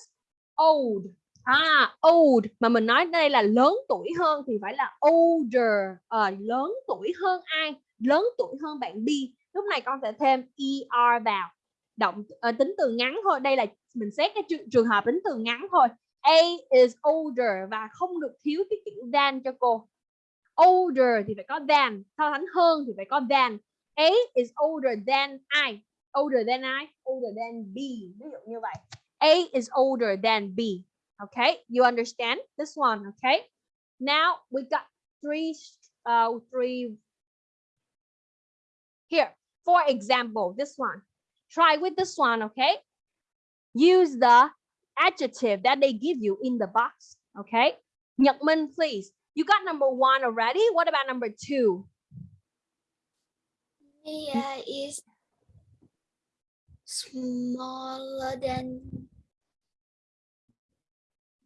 old à old mà mình nói đây là lớn tuổi hơn thì phải là older. À, lớn tuổi hơn ai? Lớn tuổi hơn bạn B. Lúc này con sẽ thêm er vào. Động à, tính từ ngắn thôi. Đây là mình xét cái trường, trường hợp tính từ ngắn thôi. A is older và không được thiếu cái chữ than cho cô. Older thì phải có than. So sánh hơn thì phải có than. A is older than I. Older than I older than B. Ví dụ như vậy. A is older than B. okay? You understand this one okay? Now we got three uh three here for example this one. Try with this one okay? Use the adjective that they give you in the box okay? Nhật Minh please. You got number one already? What about number two? Mia is smaller than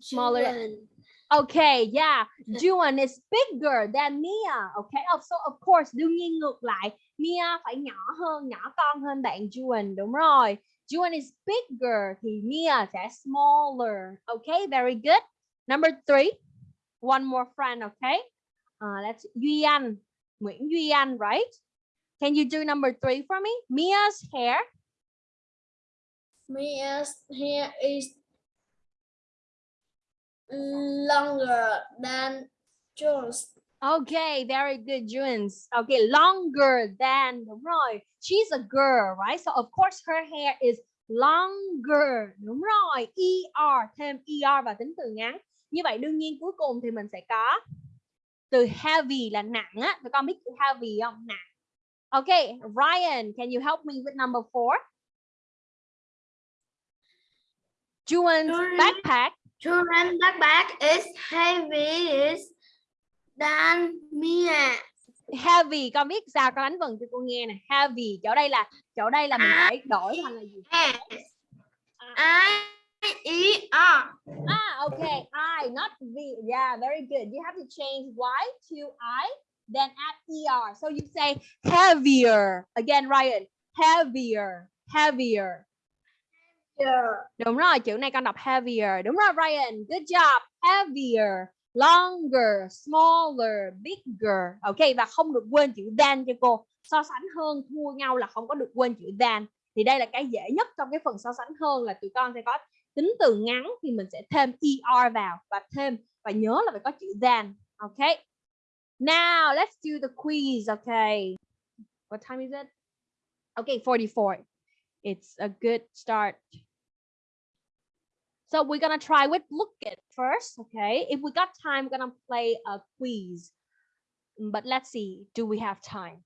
Smaller than-. Okay, yeah. Juan is bigger than Mia. Okay, oh, so of course đương nhiên ngược lại, Mia phải nhỏ hơn, nhỏ con hơn bạn Juan, đúng rồi. Juan is bigger thì Mia sẽ smaller. Okay, very good. Number three, one more friend. Okay, uh, let's Duy Anh, Nguyễn Duy Anh, right? Can you do number three for me? Mia's hair. Mia's hair is longer than John's. Okay, very good, Junes. Okay, longer than đúng rồi. She's a girl, right? So of course her hair is longer. Đúng rồi. ER thêm ER vào tính từ ngắn. Như vậy đương nhiên cuối cùng thì mình sẽ có từ heavy là nặng á. Tụi con biết từ heavy không? Nặng. Okay, Ryan, can you help me with number four? Juan's backpack. Children's backpack is heavy than Mia. Heavy, con biết sao? Con đánh vần cho cô nghe nè. Heavy, chỗ đây là chỗ đây là mình phải đổi thành là gì? S I E R. Ah, okay. I, not V. Yeah, very good. You have to change Y to I, then add ER. So you say heavier. Again, Ryan. Heavier. Heavier. Yeah. Đúng rồi, chữ này con đọc heavier. Đúng rồi, Ryan. Good job. Heavier. longer, smaller, bigger. Ok và không được quên chữ than cho cô. So sánh hơn thua nhau là không có được quên chữ than. Thì đây là cái dễ nhất trong cái phần so sánh hơn là tụi con sẽ có tính từ ngắn thì mình sẽ thêm er vào và thêm và nhớ là phải có chữ than. Ok. Now let's do the quiz. Okay. What time is it? Okay, 44. It's a good start. So we're gonna try with look it first, okay? If we got time, we're gonna play a quiz. Mm, but let's see, do we have time?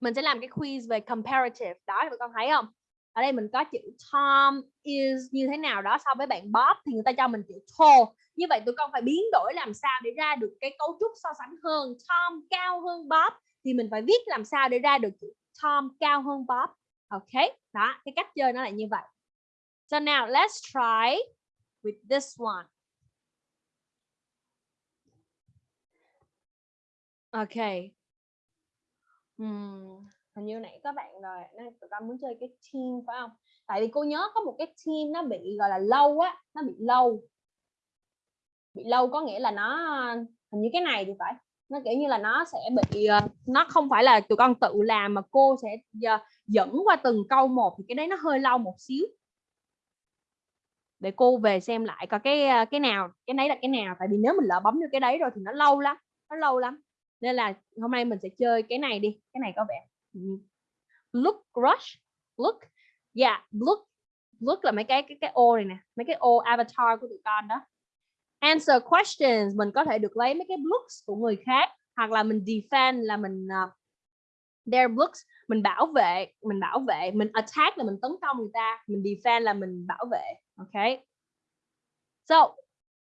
Mình sẽ làm cái quiz về comparative. Đó, tụi con thấy không? Ở đây mình có chữ Tom is như thế nào đó so với bạn Bob thì người ta cho mình chữ tall. Như vậy tụi con phải biến đổi làm sao để ra được cái cấu trúc so sánh hơn. Tom cao hơn Bob thì mình phải viết làm sao để ra được chữ Tom cao hơn Bob. Ok, đó, cái cách chơi nó là như vậy. So now let's try with this one. Okay. Hmm. Hình như nãy các bạn rồi, nên tụi con muốn chơi cái team phải không? Tại vì cô nhớ có một cái team nó bị gọi là lâu á, nó bị lâu. Bị lâu có nghĩa là nó hình như cái này thì phải. Nó kiểu như là nó sẽ bị ờ, nó không phải là tụi con tự làm mà cô sẽ ờ, dẫn qua từng câu một thì cái đấy nó hơi lâu một xíu để cô về xem lại coi cái cái nào cái đấy là cái nào. Tại vì nếu mình lỡ bấm vô cái đấy rồi thì nó lâu lắm nó lâu lắm. Nên là hôm nay mình sẽ chơi cái này đi cái này có vẻ look rush look yeah look look là mấy cái cái cái ô này nè mấy cái ô avatar của tụi con đó. Answer questions mình có thể được lấy mấy cái looks của người khác hoặc là mình defend là mình uh, their looks mình bảo vệ mình bảo vệ mình attack là mình tấn công người ta mình defend là mình bảo vệ okay. So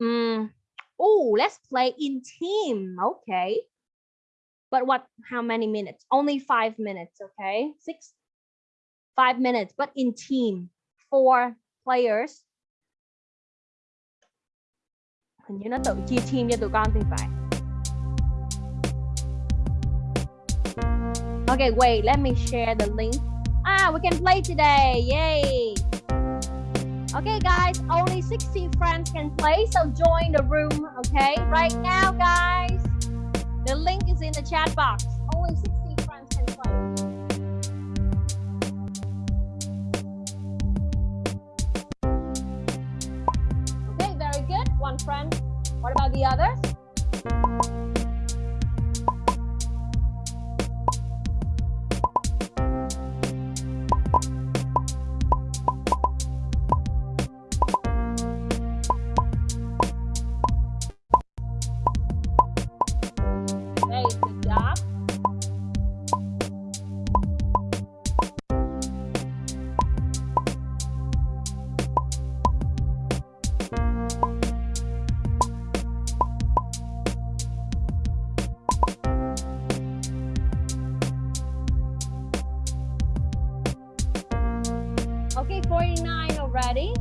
um, oh let's play in team. Okay. But what how many minutes? Only five minutes okay? Six five minutes but in team. Four players. Hình như nó tự chia team cho tụi con thì phải. Okay, wait, let me share the link. Ah, we can play today. Yay. Okay, guys, only 60 friends can play, so join the room, okay? Right now, guys, the link is in the chat box. Only 60 friends can play. Okay, very good. One friend. What about the others? Forty-nine already.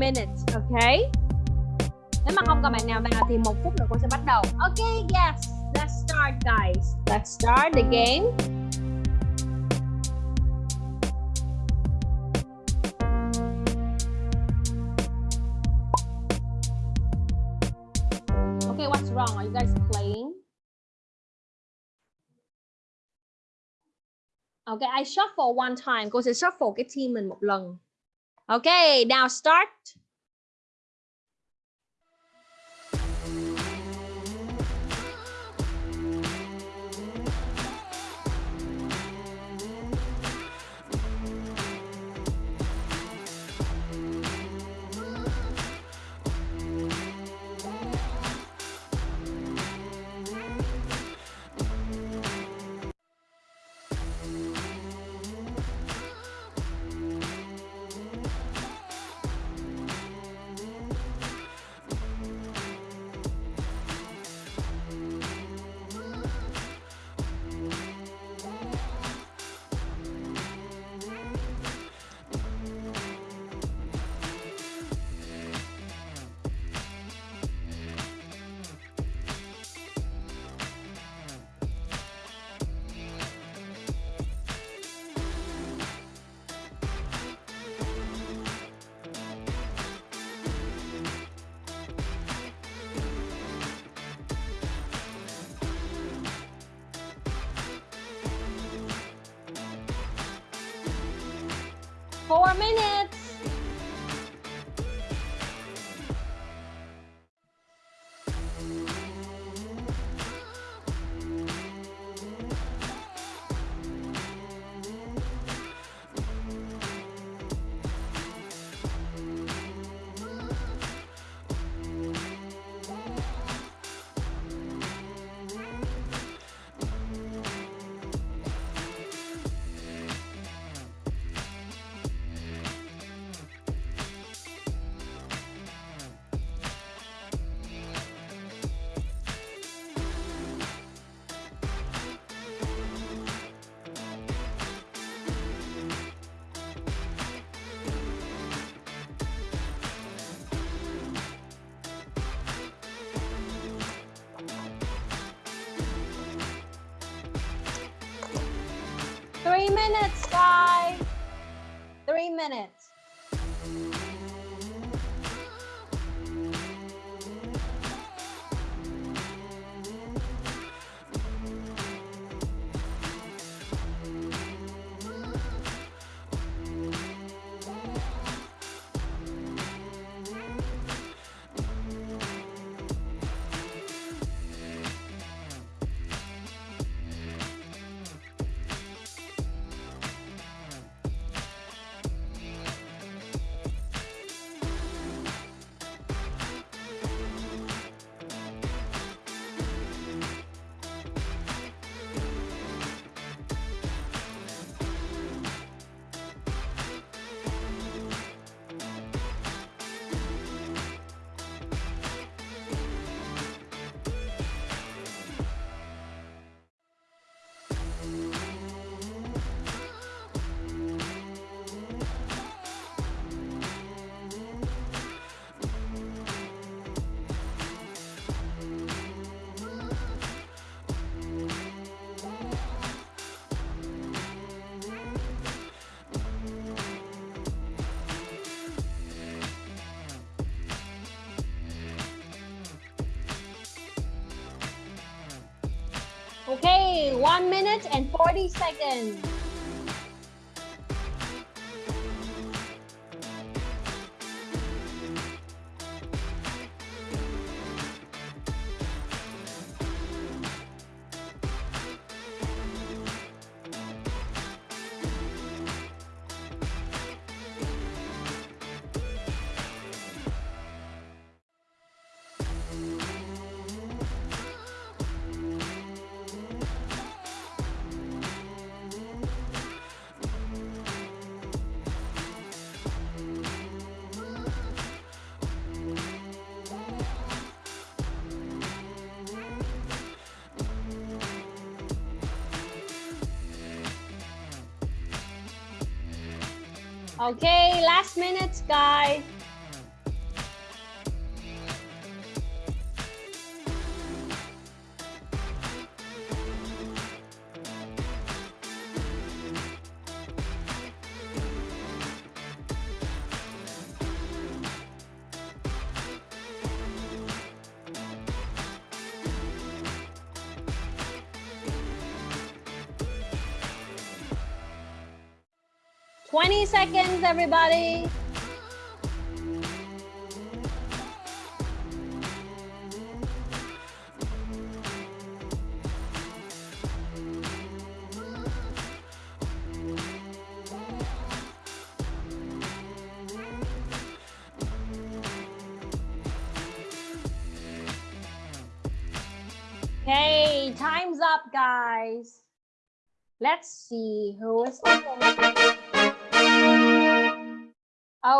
Minutes, okay? Nếu mà không có bạn nào vào thì một phút nữa cô sẽ bắt đầu. Okay, yes. Let's start, guys. Let's start the game. Okay, what's wrong? Are you guys playing? Okay, I shuffle one time. Cô sẽ shuffle cái team mình một lần. Okay, now start. Four minutes. 1 minute and 40 seconds. Okay, last minute, guys. Cheers, everybody. Okay, time's up, guys. Let's see who is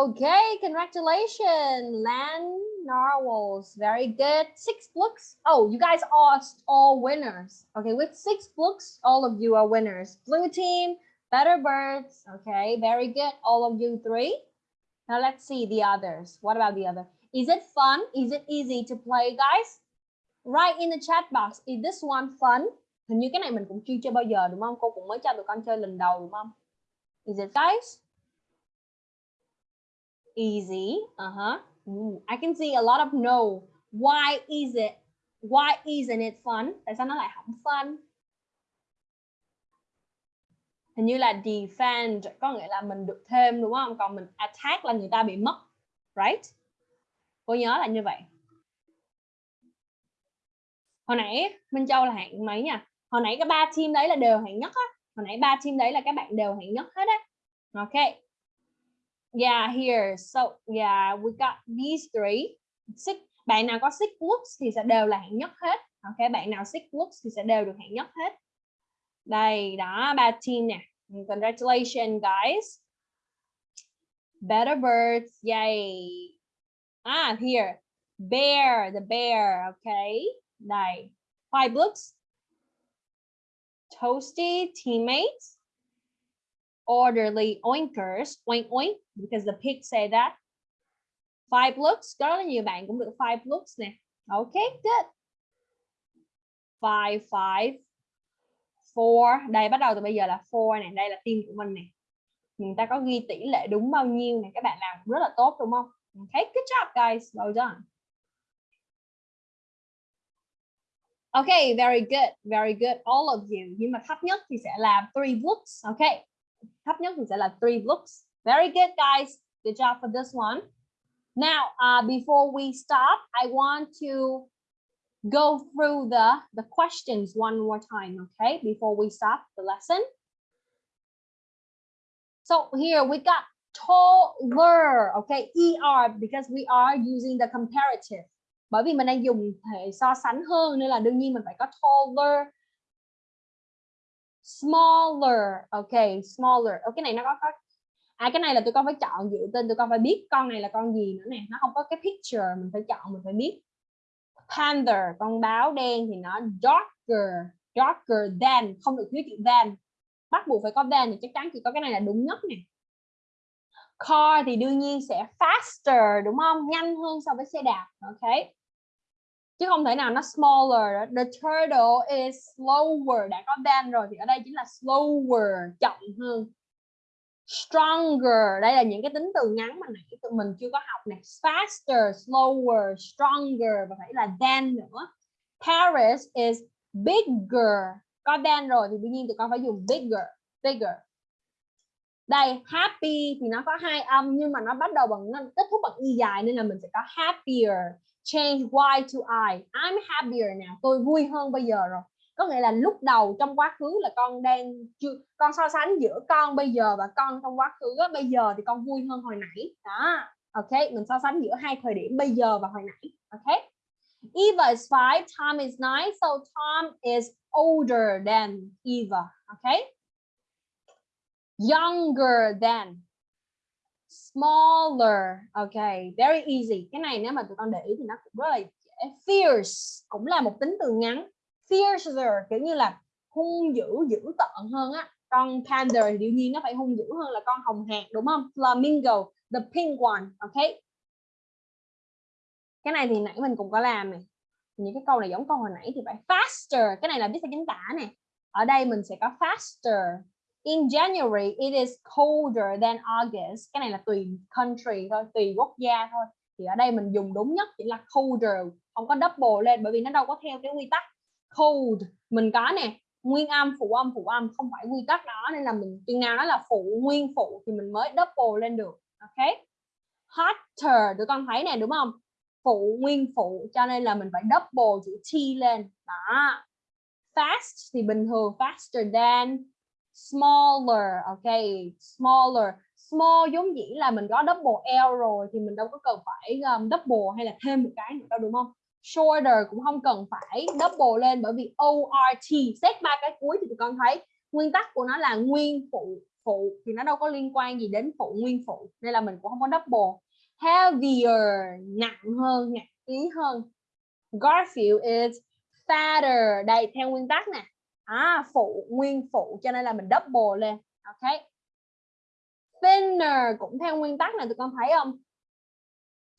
Okay, congratulations, Lan Narwhals. Very good. Six books. Oh, you guys are all winners. Okay, with six books, all of you are winners. Blue team, Better Birds. Okay, very good. All of you three. Now let's see the others. What about the other? Is it fun? Is it easy to play, guys? Write in the chat box. Is this one fun? Hình như cái này mình cũng chưa chơi bao giờ đúng không? Cô cũng mới cho tụi con chơi lần đầu đúng không? Is it guys? Easy. Uh-huh. I can see a lot of no. Why is it? Why isn't it fun? Tại sao nó lại không fun? Hình như là defend, có nghĩa là mình được thêm, đúng không? Còn mình attack là người ta bị mất. Right? Cô nhớ là như vậy. Hồi nãy Minh Châu là hạng mấy nha? Hồi nãy cái ba team đấy là đều hạng nhất á. Hồi nãy ba team đấy là các bạn đều hạng nhất hết á. OK. Yeah, here. So, yeah, we got these three. Six. Bạn nào có six books thì sẽ đều là hạng nhất hết. Ok, bạn nào six books thì sẽ đều được hạng nhất hết. Đây, đó, ba team nè. Congratulations, guys. Better birds, yay. Ah, here. Bear, the bear, okay. Đây. Five books Toasty teammates orderly oinkers, oink oink, because the pig say that. Five looks, có rất là nhiều bạn cũng được five looks nè. Okay, good. Five, five, four. Đây bắt đầu từ bây giờ là four nè, đây là team của mình nè. Người ta có ghi tỷ lệ đúng bao nhiêu nè, các bạn làm rất là tốt đúng không? Okay, good job guys, well done. Okay, very good, very good, all of you. Nhưng mà thấp nhất thì sẽ là three books. Okay, thấp nhất thì sẽ là three looks. Very good guys. Good job for this one. Now, uh, before we stop, I want to go through the, the questions one more time, okay? Before we stop the lesson. So here we got taller, okay? ER because we are using the comparative. Bởi vì mình đang dùng thể so sánh hơn nên là đương nhiên mình phải có taller smaller. Ok smaller. Ok, cái này nó có có à cái này là tụi con phải chọn dựa tên, tụi con phải biết con này là con gì nữa nè. Nó không có cái picture, mình phải chọn, mình phải biết. Panther, con báo đen thì nó darker darker than, không được thiếu chữ than. Bắt buộc phải có than thì chắc chắn chỉ có cái này là đúng nhất nè. Car thì đương nhiên sẽ faster, đúng không? Nhanh hơn so với xe đạp, ok? Chứ không thể nào nó smaller the turtle is slower. Đã có than rồi thì ở đây chính là slower, chậm hơn. Stronger. Đây là những cái tính từ ngắn mà nãy tụi mình chưa có học này faster, slower, stronger và phải là than nữa. Paris is bigger. Có than rồi thì đương nhiên tụi con phải dùng bigger bigger. Đây, happy thì nó có hai âm nhưng mà nó bắt đầu bằng, nó kết thúc bằng y dài nên là mình sẽ có happier change y to I. I'm happier now. Tôi vui hơn bây giờ rồi. Có nghĩa là lúc đầu trong quá khứ là con đang chưa, con so sánh giữa con bây giờ và con trong quá khứ bây giờ thì con vui hơn hồi nãy. Đó. Ok, mình so sánh giữa hai thời điểm bây giờ và hồi nãy. Ok. Eva is five, Tom is nine, so Tom is older than Eva. Okay younger than smaller. Okay very easy. Cái này nếu mà tụi con để ý thì nó cũng rất là dễ. Fierce cũng là một tính từ ngắn. Fiercer kiểu như là hung dữ dữ tợn hơn á. Con panther thì đương nhiên nó phải hung dữ hơn là con hồng hạc, đúng không? Flamingo, the pink one okay cái này thì nãy mình cũng có làm này. Những cái câu này giống câu hồi nãy thì phải faster. Cái này là biết sao chính tả này. ở đây mình sẽ có faster in January, it is colder than August. Cái này là tùy country thôi, tùy quốc gia thôi. Thì ở đây mình dùng đúng nhất chỉ là colder, không có double lên, bởi vì nó đâu có theo cái quy tắc cold. Mình có nè, nguyên âm, phụ âm phụ âm, không phải quy tắc đó, nên là mình chừng nào nó là phụ, nguyên phụ thì mình mới double lên được, ok? Hotter, tụi con thấy nè, đúng không? Phụ, nguyên phụ, cho nên là mình phải double chữ t lên. Đó. Fast thì bình thường, faster than smaller ok smaller. Small giống dĩ là mình có double L rồi thì mình đâu có cần phải um, double hay là thêm một cái nữa đâu đúng không? Shorter cũng không cần phải double lên bởi vì ORT xét ba cái cuối thì tụi con thấy nguyên tắc của nó là nguyên phụ phụ thì nó đâu có liên quan gì đến phụ nguyên phụ nên là mình cũng không có double. Heavier nặng hơn nặng ký hơn. Garfield is fatter. Đây theo nguyên tắc nè à, phụ nguyên phụ cho nên là mình double lên. Ok. Thinner cũng theo nguyên tắc này tụi con thấy không?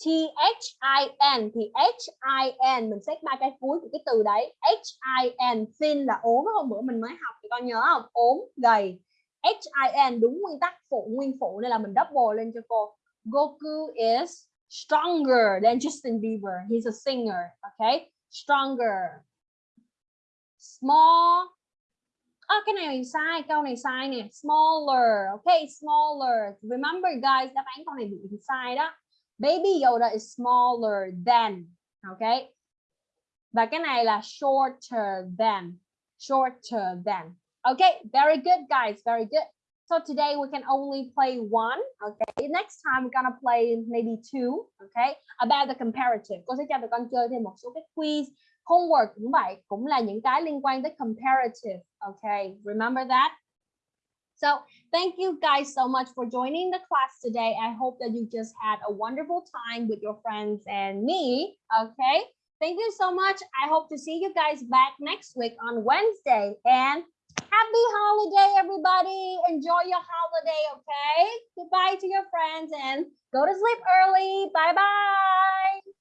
T H I N thì H I N mình xét ba cái cuối của cái từ đấy. H I N thin là ốm. Hôm bữa mình mới học thì con nhớ không? Ốm gầy. H I N đúng nguyên tắc phụ nguyên phụ nên là mình double lên cho cô. Goku is stronger than Justin Bieber. He's a singer. Okay stronger small. À, cái này sai câu này sai nè. Smaller okay smaller. Remember guys đáp án câu này bị sai đó. Baby Yoda is smaller than okay và cái này là shorter than shorter than. Okay very good guys very good. So today we can only play one okay next time we're gonna play maybe two okay about the comparative. Cô sẽ cho tụi con chơi thêm một số cái quiz homework cũng vậy cũng là những cái liên quan tới comparative okay remember that? So, thank you guys so much for joining the class today. I hope that you just had a wonderful time with your friends and me okay thank you so much. I hope to see you guys back next week on wednesday. And happy holiday, everybody. Enjoy your holiday okay goodbye to your friends and go to sleep early. Bye bye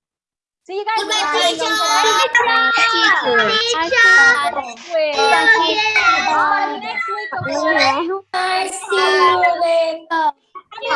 See you guys. Goodbye, teacher. Goodbye, teacher. Bye, teacher. Bye, teacher. Next week. Bye. See you later.